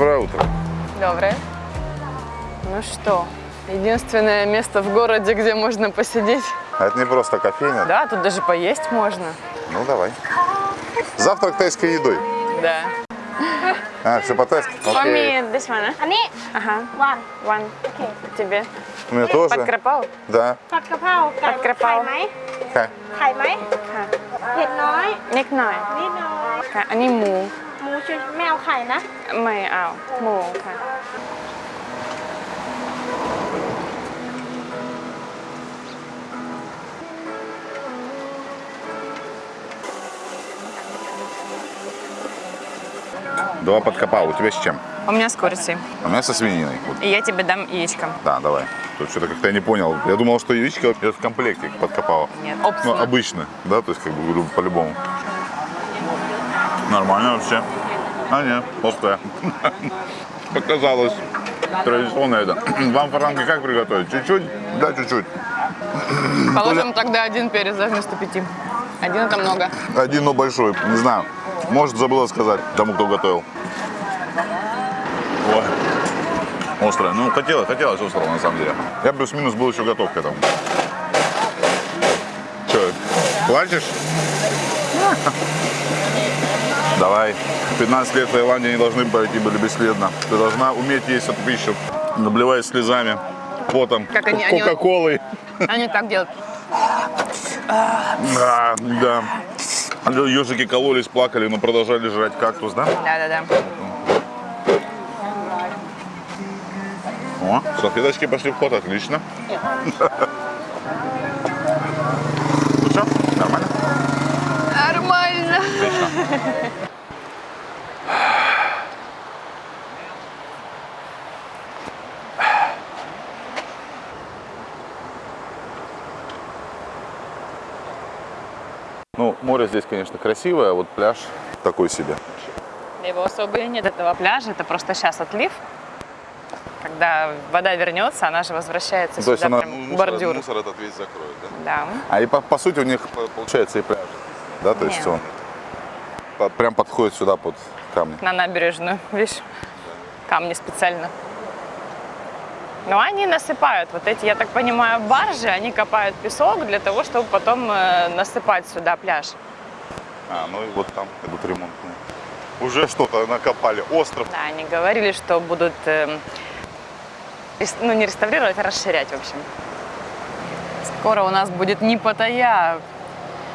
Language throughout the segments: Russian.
Доброе утро. Доброе. Ну что, единственное место в городе, где можно посидеть. А это не просто кофейня? Да, тут даже поесть можно. Ну, давай. Завтрак тайской едой. Да. А, все по-тайски? Окей. Okay. Они? Ага. One. One. Okay. Тебе? У меня тоже. Под? Да. Под крапау. Под крапау. Хай. Хай май? Никной. Нет, Они му. หมู หมูชุดไม่เอาไข่นะ ไม่เอาหมูค่ะ Два подкопал. У тебя с чем? У меня с курицей. У меня со свининой. Вот. И я тебе дам яичко. Да, давай. Тут что-то как-то я не понял. Я думал, что яичко идет в комплекте подкопала. Нет, Ну, опция. обычно, да, то есть как бы люб- по-любому. Нормально вообще. А, нет, острая. Показалось. Традиционно это. Вам фаранги как приготовить? Чуть-чуть? Да, чуть-чуть. Положим тогда один перец да, вместо пяти. Один это много. Один, но большой. Не знаю. Может, забыла сказать тому, кто готовил. Ой. Острая. Ну, хотелось, хотелось острого, на самом деле. Я плюс-минус был еще готов к этому. Че, плачешь? Давай. 15 лет в Таиланде не должны пройти были бесследно. Ты должна уметь есть эту пищу, наблеваясь слезами, потом, Как они- они- кока-колой. Они так делают. Да, да. Ежики кололись, плакали, но продолжали жрать кактус, да? Да-да-да. О, салфеточки пошли в ход, отлично. Ну что, нормально? Нормально. Отлично. Ну, море здесь, конечно, красивое, а вот пляж такой себе. Его особо и нет, этого пляжа. Это просто сейчас отлив. Когда вода вернется, она же возвращается То есть сюда, она прям мусор, бордюр. мусор этот весь закроет, да? Да. А и по, по сути у них по- получается и пляж, да? То есть Нет. он по- прям подходит сюда под камни. На набережную, видишь, камни специально. Но они насыпают, вот эти, я так понимаю, баржи, они копают песок для того, чтобы потом э, насыпать сюда пляж. А, ну и вот там идут ремонтные. Уже что-то накопали. Остров. Да, они говорили, что будут, рес- ну не реставрировать, а расширять, в общем. Скоро у нас будет не Паттайя,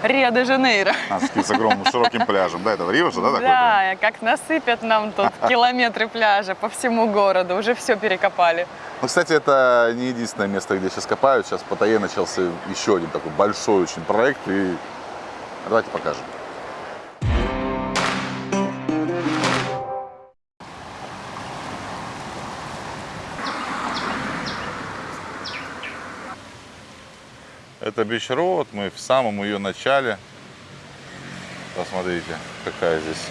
Рио-де-Жанейро. А, с огромным широким пляжем. Да, это в Рио же, да? Да, как насыпят нам тут километры пляжа по всему городу, уже все перекопали. Ну, кстати, это не единственное место, где сейчас копают. Сейчас в Паттайе начался еще один такой большой очень проект. И давайте покажем. Это Бич Роуд, мы в самом ее начале. Посмотрите, какая здесь,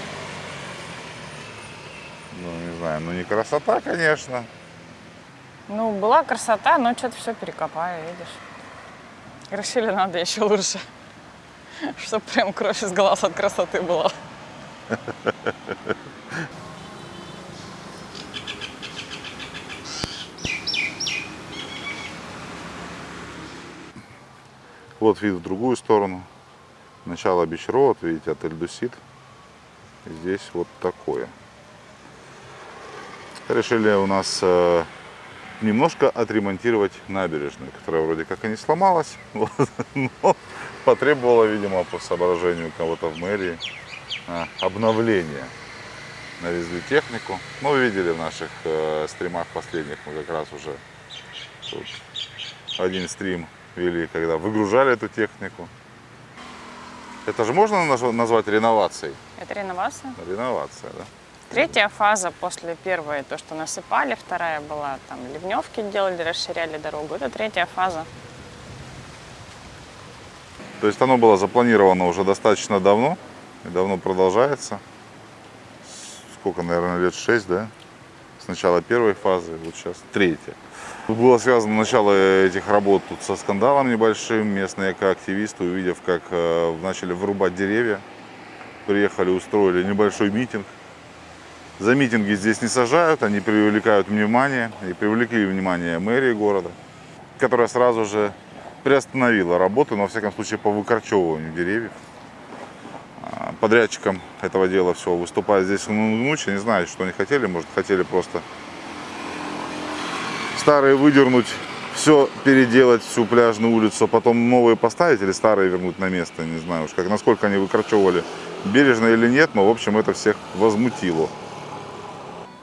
ну не знаю, ну не красота, конечно, Ну, была красота, но что-то все перекопали, видишь. Решили, надо еще лучше. Чтоб прям кровь из глаз от красоты была. Вот вид в другую сторону. Начало Beach Road, видите, отель Dusit. И Здесь вот такое. Решили у нас э, немножко отремонтировать набережную, которая вроде как и не сломалась, вот, но потребовала, видимо, по соображению кого-то в мэрии э, обновления. Навезли технику. Ну, вы видели в наших э, стримах последних, мы как раз уже тут один стрим вели, когда выгружали эту технику. Это же можно наз- назвать реновацией? Это реновация. Реновация, да? Третья фаза после первой, то, что насыпали, вторая была, там, ливневки делали, расширяли дорогу. Это третья фаза. То есть оно было запланировано уже достаточно давно и давно продолжается. Сколько, наверное, лет 6, да? С начала первой фазы, вот сейчас третья. Было связано начало этих работ тут со скандалом небольшим. Местные экоактивисты, увидев, как э, начали вырубать деревья, приехали, устроили небольшой митинг За митинги здесь не сажают, они привлекают внимание и привлекли внимание мэрии города, которая сразу же приостановила работу, но, во всяком случае, по выкорчевыванию деревьев. А, Подрядчиком этого дела все выступает здесь Нучи. Не знаю, что они хотели. Может, хотели просто старые выдернуть, все переделать, всю пляжную улицу, а потом новые поставить или старые вернуть на место. Не знаю уж, как, насколько они выкорчевывали, бережно или нет, но, в общем, это всех возмутило.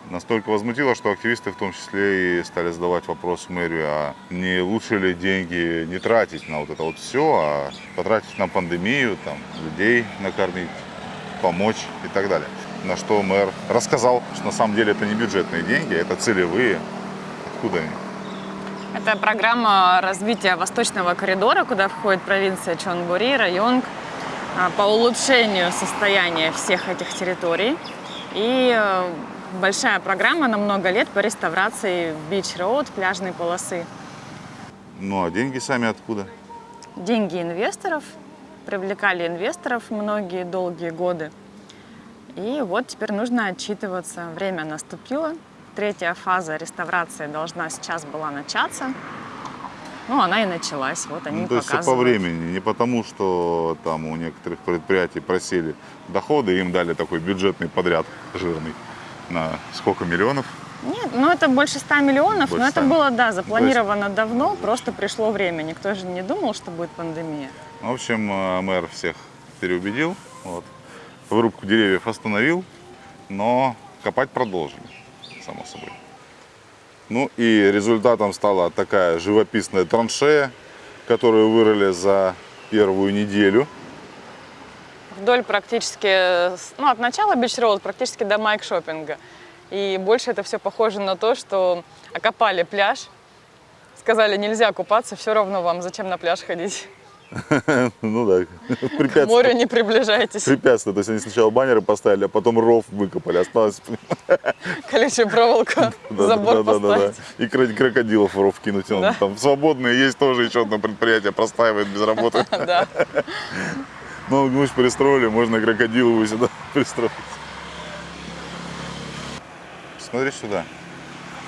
Настолько возмутило, что активисты в том числе и стали задавать вопрос мэрию, а не лучше ли деньги не тратить на вот это вот все, а потратить на пандемию, там, людей накормить, помочь и так далее. На что мэр рассказал, что на самом деле это не бюджетные деньги, это целевые. Откуда они? Это программа развития Восточного коридора, куда входит провинция Чонгури, Районг, а, по улучшению состояния всех этих территорий. И э, большая программа на много лет по реставрации бич-роуд, пляжной полосы. Ну а деньги сами откуда? Деньги инвесторов, привлекали инвесторов многие долгие годы. И вот теперь нужно отчитываться. Время наступило. Третья фаза реставрации должна сейчас была начаться. Ну, она и началась. Вот они Ну, то есть все по показывают. времени, не потому, что там у некоторых предприятий просили доходы, им дали такой бюджетный подряд жирный на сколько миллионов? Нет, ну это больше 100 миллионов, Больше но это 100. было, да, запланировано давно, просто пришло время. Никто же не думал, что будет пандемия. В общем, э, мэр всех переубедил, вот. вырубку деревьев остановил, но копать продолжили, само собой. Ну и результатом стала такая живописная траншея, которую вырыли за первую неделю. Вдоль практически, ну, от начала Бич практически до Майк Шоппинга. И больше это все похоже на то, что окопали пляж, сказали, нельзя купаться, все равно вам, зачем на пляж ходить? Ну да, К морю не приближайтесь. Препятствие. То есть они сначала баннеры поставили, а потом ров выкопали. Осталось Колючую проволоку, Да, забор поставить. И кро- крокодилов в ров кинуть. Там свободные есть тоже еще одно предприятие, простаивает без работы. Да. Ну, гусь пристроили, можно крокодиловую сюда пристроить. Смотри сюда.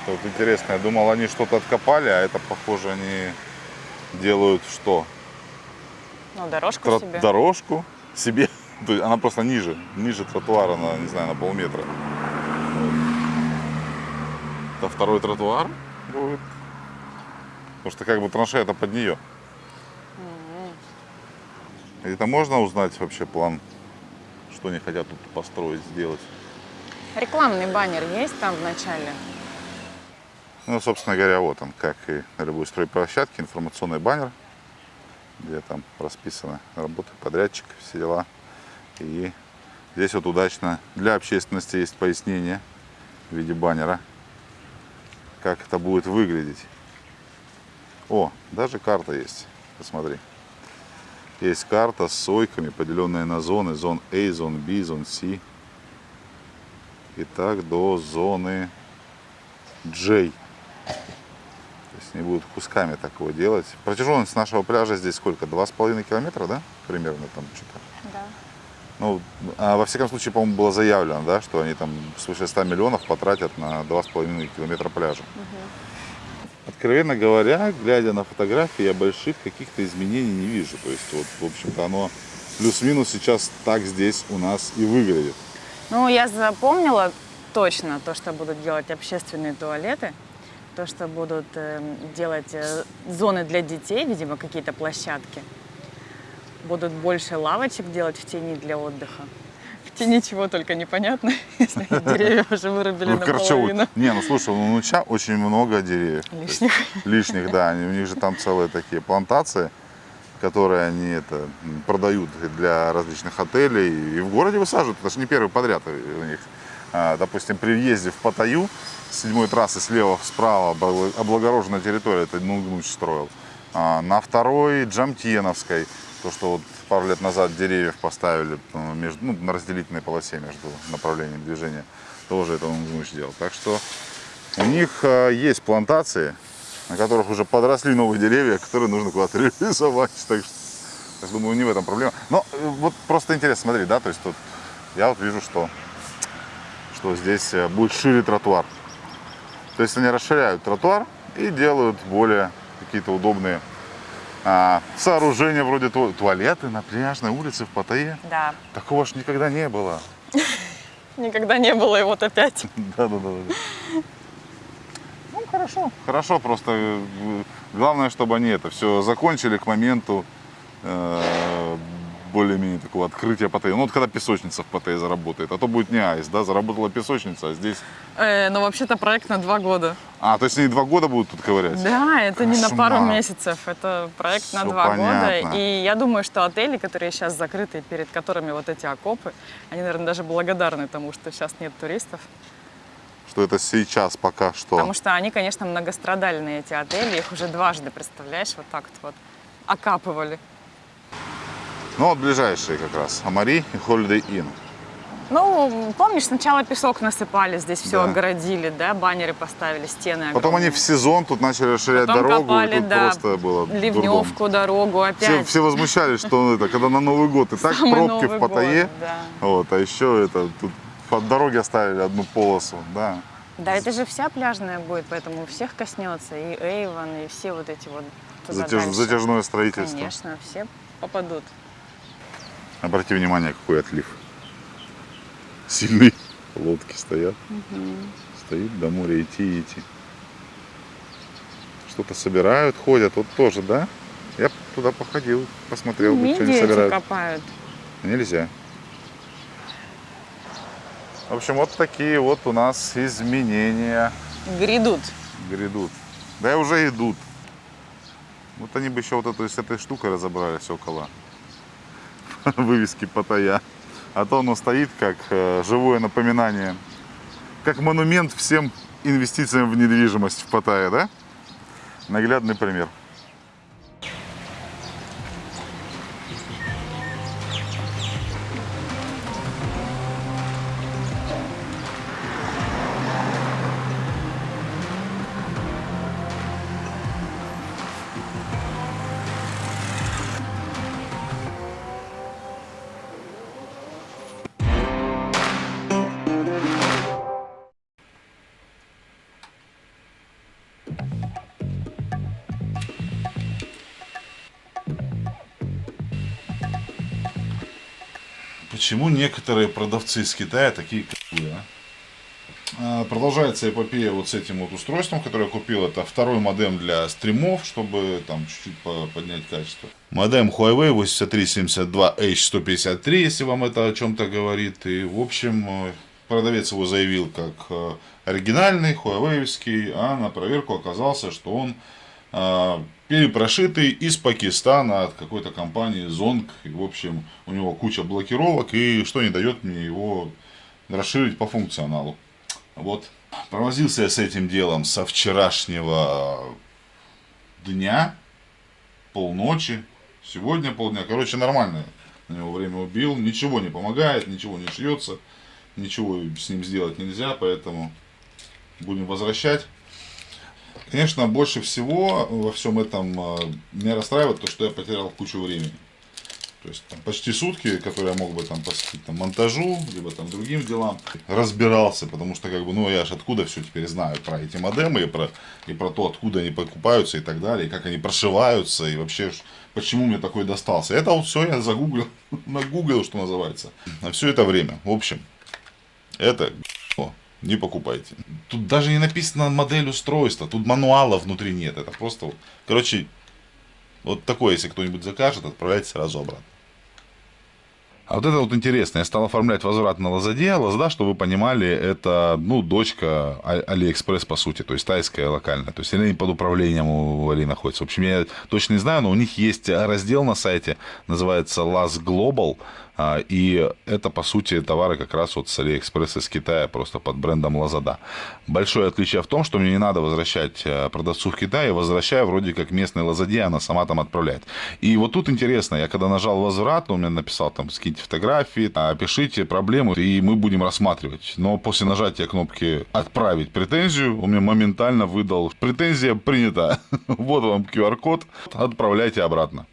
Тут интересно, я думал, они что-то откопали, а это, похоже, они делают что? Ну, дорожку Тро- себе. Дорожку себе. То есть она просто ниже, ниже тротуара на, не знаю, на полметра. Вот. Это второй тротуар будет. Потому что как бы траншея это под нее. Это можно узнать вообще план, что они хотят тут построить, сделать? Рекламный баннер есть там в начале? Ну, собственно говоря, вот он, как и на любой стройплощадке, информационный баннер, где там расписаны работы подрядчика, все дела. И здесь вот удачно для общественности есть пояснение в виде баннера, как это будет выглядеть. О, даже карта есть, посмотри. Есть карта с сойками, поделенная на зоны, зон А, зон Б, зон С. И так до зоны J. То есть не будут кусками такого делать. Протяженность нашего пляжа здесь сколько? Два с половиной километра, да? Примерно там что-то. Да. Ну, а во всяком случае, по-моему, было заявлено, да, что они там свыше 100 миллионов потратят на два с половиной километра пляжа. Откровенно говоря, глядя на фотографии, я больших каких-то изменений не вижу. То есть, вот, в общем-то, оно плюс-минус сейчас так здесь у нас и выглядит. Ну, я запомнила точно то, что будут делать общественные туалеты, то, что будут эм, делать э, зоны для детей, видимо, какие-то площадки. Будут больше лавочек делать в тени для отдыха. В тени чего только непонятно, если деревья уже вырубили Ну, короче, наполовину. Не, ну слушай, у Нуча очень много деревьев. Есть Лишних. лишних, да. Они, у них же там целые такие плантации, которые они это продают для различных отелей и в городе высаживают. Это же не первый подряд у них. А, допустим, при въезде в Паттайю седьмой трассы слева справа обла- облагороженная территория, это Нугнуч строил. А, на второй Джамтьеновской, то, что вот пару лет назад деревьев поставили э, между, ну, на разделительной полосе между направлениями движения, тоже это Нугнуч делал. Так что у них э, есть плантации, на которых уже подросли новые деревья, которые нужно куда-то реализовать. Так что, я думаю, не в этом проблема. Но э, вот просто интересно, смотри, да, то есть тут я вот вижу, что что здесь будет шире тротуар. То есть они расширяют тротуар и делают более какие-то удобные а, сооружения, вроде ту- туалеты на пляжной улице в Паттайе. Да. Такого ж никогда не было. Никогда не было, и вот опять. Да, да, да. да. Ну, хорошо. Хорошо, просто э, главное, чтобы они это все закончили к моменту э, более-менее такого открытия Паттайи. Ну, вот когда песочница в Паттайе заработает, а то будет не айс, да, заработала песочница, а здесь... Э, но вообще-то проект на два года. А, то есть они два года будут тут ковырять? Да, это не на пару Кошмар. месяцев, это проект на Всё два понятно. года. И я думаю, что отели, которые сейчас закрыты, перед которыми вот эти окопы, они, наверное, даже благодарны тому, что сейчас нет туристов. Что это сейчас пока что. Потому что они, конечно, многострадальные, эти отели. Их уже дважды, представляешь, вот так вот окапывали. Ну, вот ближайшие как раз. Амари и Holiday Inn. Ну, помнишь, сначала песок насыпали, здесь все Да. огородили, да, баннеры поставили, стены Потом они огромные. в сезон тут начали расширять Потом дорогу, копали, и тут да, просто было дурдом. ливневку, дорогу, Все, опять. все возмущались, что это, когда на Новый год и так Самый пробки Новый в Паттайе. год, да. Вот, а еще это тут под дороги оставили одну полосу, да. Да, это же вся пляжная будет, поэтому всех коснется. И Эйвон, и все вот эти вот Затяж- затяжное строительство. Конечно, все попадут. Обрати внимание, какой отлив. Сильные лодки стоят. Стоит до моря идти идти. Что-то собирают, ходят. Вот тоже, да? Я туда походил, посмотрел, что они собирают. копают. Нельзя. В общем, вот такие вот у нас изменения Грядут. грядут. Да и уже идут. Вот они бы еще вот эту с этой штукой разобрались около вывески Паттайя. А то оно стоит как э, живое напоминание, как монумент всем инвестициям в недвижимость в Паттайе, да? Наглядный пример. Некоторые продавцы из Китая такие клевые, а? Продолжается эпопея вот с этим вот устройством, которое я купил. Это второй модем для стримов, чтобы там чуть-чуть по- поднять качество. Модем Huawei 8372H153, если вам это о чем-то говорит. И, в общем, э, продавец его заявил как э, оригинальный, хуавеевский, а на проверку оказался, что он перепрошитый из Пакистана от какой-то компании Zonk. И, в общем, у него куча блокировок, и что не дает мне его расширить по функционалу. Вот. Провозился я с этим делом со вчерашнего дня, полночи, сегодня полдня. Короче, нормально на него время убил. Ничего не помогает, ничего не шьется, ничего с ним сделать нельзя, поэтому будем возвращать. Конечно, больше всего во всем этом э, меня расстраивает то, что я потерял кучу времени. То есть там, почти сутки, которые я мог бы там посвятить там, монтажу, либо там другим делам, разбирался, потому что как бы, ну я же откуда все теперь знаю про эти модемы и про, и про то, откуда они покупаются и так далее, и как они прошиваются, и вообще почему мне такой достался. Это вот все я загуглил, нагуглил, что называется, на все это время. В общем, это. Не покупайте. Тут даже не написано модель устройства, тут мануала внутри нет, это просто, короче, вот такое, если кто-нибудь закажет, отправляйте сразу обратно. А вот это вот интересно, я стал оформлять возврат на Лазаде. Lazada, чтобы вы понимали, это, ну, дочка А- Алиэкспресс, по сути, то есть тайская локальная. То есть они под управлением у Али находятся. В общем, я точно не знаю, но у них есть раздел на сайте, называется Laz Global. А, И это, по сути, товары как раз вот с Алиэкспресс из Китая, просто под брендом Lazada. Большое отличие в том, что мне не надо возвращать э, продавцу в Китае, возвращаю вроде как местной Лазаде, она сама там отправляет. И вот тут интересно, я когда нажал возврат, он мне написал там, скиньте фотографии, опишите проблему, и мы будем рассматривать. Но после нажатия кнопки «Отправить претензию» он мне моментально выдал «Претензия принята». Вот вам QR-код, отправляйте обратно.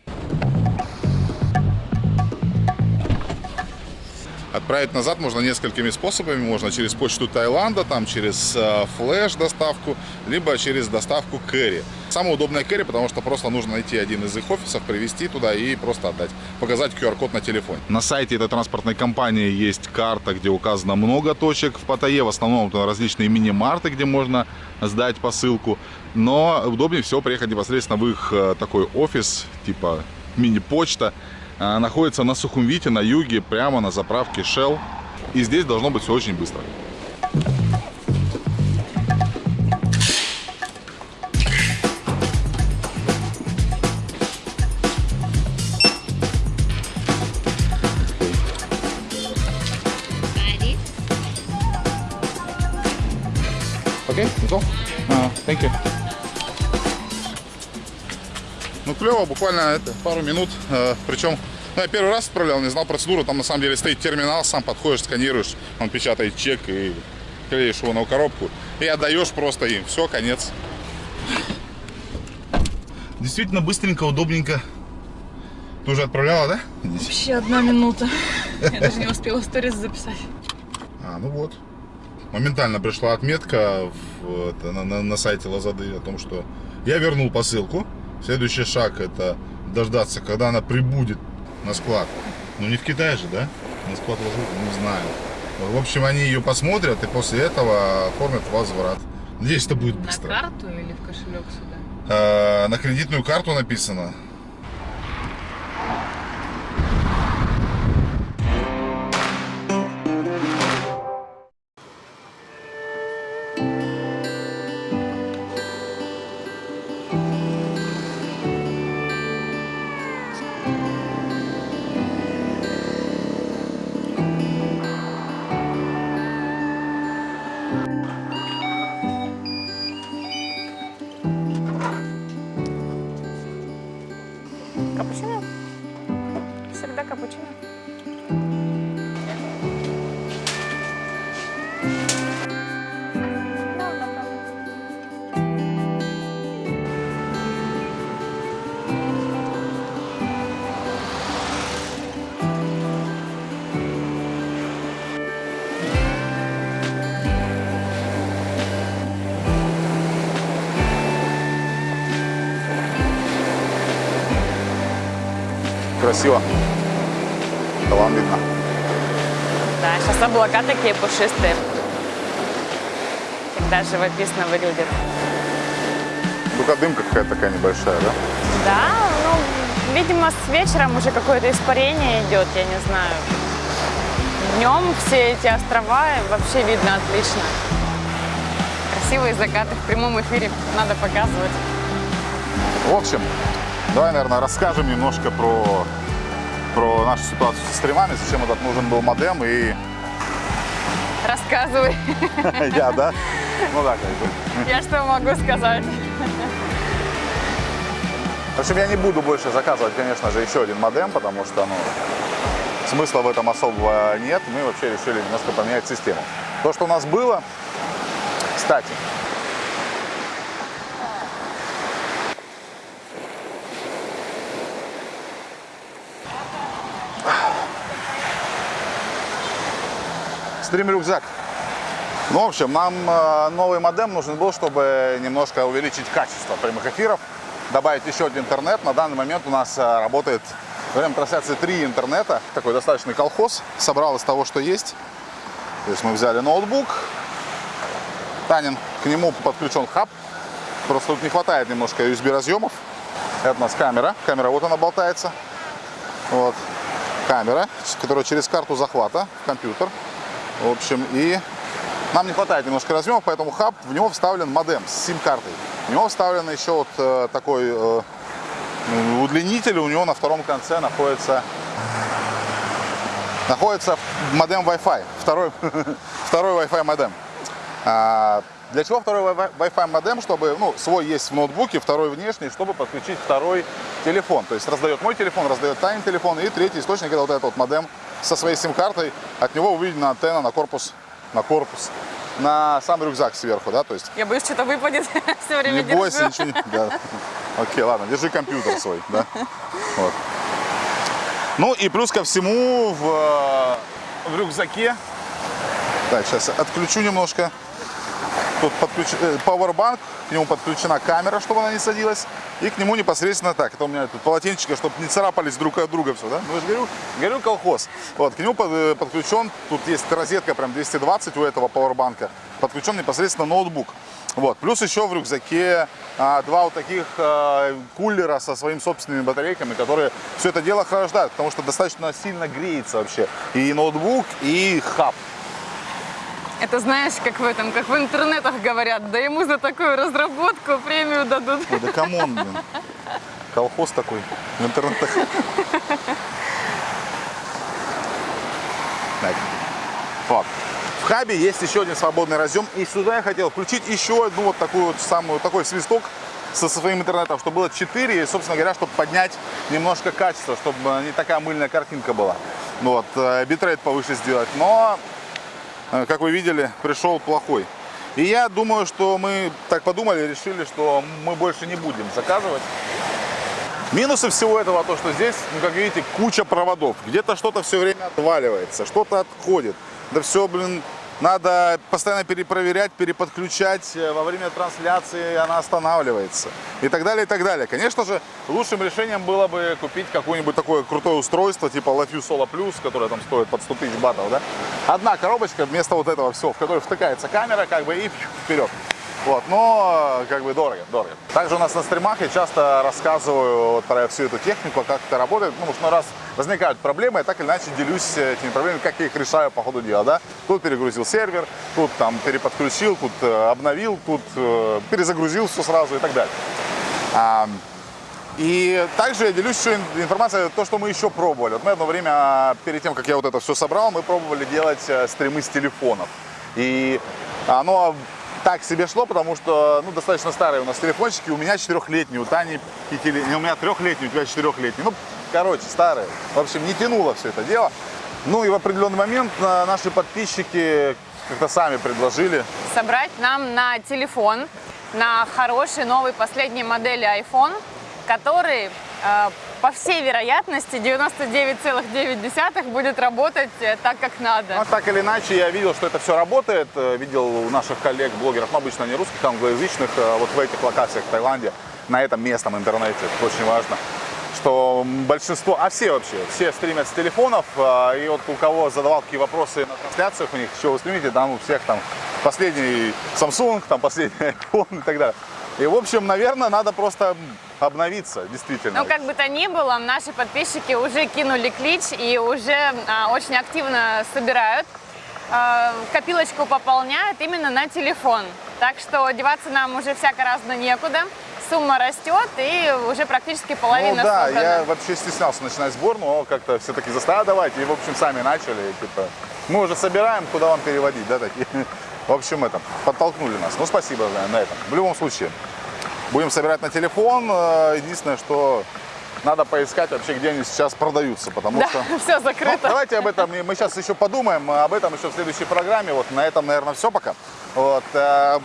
Отправить назад можно несколькими способами. Можно через почту Таиланда, там через э, флеш доставку, либо через доставку Кэрри. Самое удобное Кэрри, потому что просто нужно найти один из их офисов, привезти туда и просто отдать. Показать QR-код на телефоне. На сайте этой транспортной компании есть карта, где указано много точек в Паттайе. В основном это различные мини-марты, где можно сдать посылку. Но удобнее всего приехать непосредственно в их э, такой офис, типа мини-почта. А, Находится на Сухумвите, на юге, прямо на заправке Shell. И здесь должно быть все очень быстро. Окей, готов? Thank you. Ну, клево, буквально это, пару минут. Э, причем, ну, я первый раз отправлял, не знал процедуру. Там на самом деле стоит терминал, сам подходишь, сканируешь, он печатает чек и клеишь его на коробку. И отдаешь просто им. Все, конец. Действительно быстренько, удобненько. Ты уже отправляла, да? Здесь? Вообще одна минута. Я даже не успела сторис записать. А, ну вот. Моментально пришла отметка в, на, на- на сайте Лазады о том, что я вернул посылку. Следующий шаг это дождаться, когда она прибудет на склад. Ну не в Китае же, да? На склад Лазады, не знаю. В общем, они ее посмотрят и после этого оформят возврат. Надеюсь, это будет На быстро. карту или в кошелек сюда? Э, на кредитную карту написано. Красиво. Талан видно. Да, сейчас облака такие пушистые. Всегда живописно выглядит. Только дымка какая-то такая небольшая, да? Да, ну, видимо, с вечером уже какое-то испарение идет, я не знаю. Днем все эти острова вообще видно отлично. Красивые закаты в прямом эфире надо показывать. В общем, давай, наверное, расскажем немножко про, про нашу ситуацию со стримами, зачем этот нужен был модем и Рассказывай. я, да? Ну да, как бы. Я что могу сказать? В общем, я не буду больше заказывать, конечно же, еще один модем, потому что, ну, смысла в этом особого нет. Мы вообще решили немножко поменять систему. То, что у нас было, кстати, стрим-рюкзак. Ну, в общем, нам э, новый модем нужен был, чтобы немножко увеличить качество прямых эфиров, добавить еще один интернет. На данный момент у нас э, работает во время трансляции три интернета. Такой достаточный колхоз. Собрал из того, что есть. То есть мы взяли ноутбук. Танин, к нему подключен хаб. Просто тут не хватает немножко USB разъемов. Это у нас камера. Камера вот она болтается. Вот. Камера, которая через карту захвата компьютер. В общем, и нам не хватает немножко разъемов, поэтому хаб, в него вставлен модем с сим-картой. В него вставлен еще вот э, такой э, ну, удлинитель, у него на втором конце находится, находится модем Wi-Fi, второй, второй Wi-Fi модем. А, для чего второй Wi- Wi-Fi модем? Чтобы, ну, свой есть в ноутбуке, второй внешний, чтобы подключить второй телефон. То есть раздает мой телефон, раздает Танин телефон, и третий источник это вот этот вот модем со своей сим-картой. От него выведена антенна на корпус, на корпус, на сам рюкзак сверху, да, то есть Я боюсь, что-то выпадет. Все время не бойся, держу. ничего не... Да. Окей, ладно, держи компьютер свой, да. Вот. Ну и плюс ко всему в, в рюкзаке. Так, сейчас отключу немножко. Тут подключ... э, Powerbank, к нему подключена камера, чтобы она не садилась. И к нему непосредственно так. Это у меня тут полотенчика, чтобы не царапались друг от друга все, да? Ну, я же говорю, говорю колхоз. Вот, к нему под- э, подключен, тут есть розетка прям 220 у этого Powerbank. Подключен непосредственно ноутбук. Вот. Плюс еще в рюкзаке а, два вот таких а, кулера со своими собственными батарейками, которые все это дело охлаждают, потому что достаточно сильно греется вообще и ноутбук, и хаб. Это знаешь, как в этом, как в интернетах говорят, да ему за такую разработку премию дадут. Ой, да come on, блин. Колхоз такой в интернетах. Так. Вот. В хабе есть еще один свободный разъем. И сюда я хотел включить еще одну вот такую вот самую, такой свисток со своим интернетом, чтобы было 4, и, собственно говоря, чтобы поднять немножко качество, чтобы не такая мыльная картинка была. Вот, э, битрейт повыше сделать. Но как вы видели, пришел плохой. И я думаю, что мы так подумали, решили, что мы больше не будем заказывать. Минусы всего этого то, что здесь, ну как видите, куча проводов. Где-то что-то все время отваливается, что-то отходит. Да все, блин, надо постоянно перепроверять, переподключать. Э, Во время трансляции она останавливается. И так далее, и так далее. Конечно же, лучшим решением было бы купить какое-нибудь такое крутое устройство, типа LaFu Solo Plus, которое там стоит под 100 тысяч батов, да? Одна коробочка вместо вот этого всего, в которой втыкается камера, как бы, и вперед. Вот, но как бы дорого, дорого. Также у нас на стримах я часто рассказываю вот про всю эту технику, как это работает, ну, что раз возникают проблемы, я так или иначе делюсь этими проблемами, как я их решаю по ходу дела, да. Тут перегрузил сервер, тут там переподключил, тут э, обновил, тут э, перезагрузил все сразу и так далее. А, и также я делюсь еще ин- информацией, то, что мы еще пробовали. Вот мы одно время, перед тем, как я вот это все собрал, мы пробовали делать э, стримы с телефонов. И оно так себе шло, потому что, ну, достаточно старые у нас телефончики. У меня четырехлетний, у Тани пятилетний, у меня трехлетний, у тебя четырехлетний. Ну, короче, старые. В общем, не тянуло все это дело. Ну и в определенный момент э, наши подписчики как-то сами предложили Собрать нам на телефон, на хороший новый последней модели iPhone, который э, по всей вероятности 99,9 будет работать э, так, как надо. Ну, так или иначе, я видел, что это все работает. Э, Видел у наших коллег, блогеров, ну, обычно не русских, англоязычных, э, вот в этих локациях в Таиланде, на этом местном интернете, это очень важно, что большинство, а все вообще, все стримят с телефонов, и вот у кого задавал какие вопросы на трансляциях у них, что вы стримите, там у всех там последний Samsung, там последний iPhone и так далее. И, в общем, наверное, надо просто обновиться, действительно. Ну, как бы то ни было, наши подписчики уже кинули клич и уже а, очень активно собирают. а, копилочку пополняют именно на телефон. Так что деваться нам уже всяко разно некуда. Сумма растет и уже практически половина Ну да, собрана. я вообще стеснялся начинать сбор, но как-то все-таки заставили давать, и в общем сами начали, типа, мы уже собираем, куда вам переводить, да, такие. В общем, это, подтолкнули нас. Ну, спасибо на этом. В любом случае, будем собирать на телефон. Э, Единственное, что надо поискать вообще, где они сейчас продаются, потому Да, что... все Ну, закрыто. давайте об этом, мы сейчас еще подумаем, об этом еще в следующей программе. Вот на этом, наверное, все пока. Вот, э,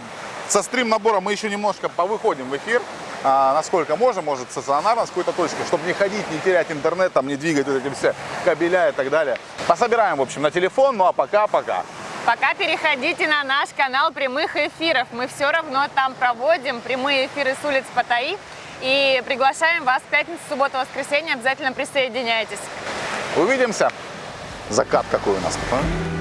со стрим-набора мы еще немножко повыходим в эфир, а, насколько можем, может, стационарно с какой-то точки, чтобы не ходить, не терять интернет, там, не двигать вот эти все кабеля и так далее. Пособираем, в общем, на телефон, ну а пока-пока. Пока переходите на наш канал прямых эфиров. Мы все равно там проводим прямые эфиры с улиц Паттайи. И приглашаем вас в пятницу, субботу, воскресенье. Обязательно присоединяйтесь. Увидимся. Закат какой у нас. а?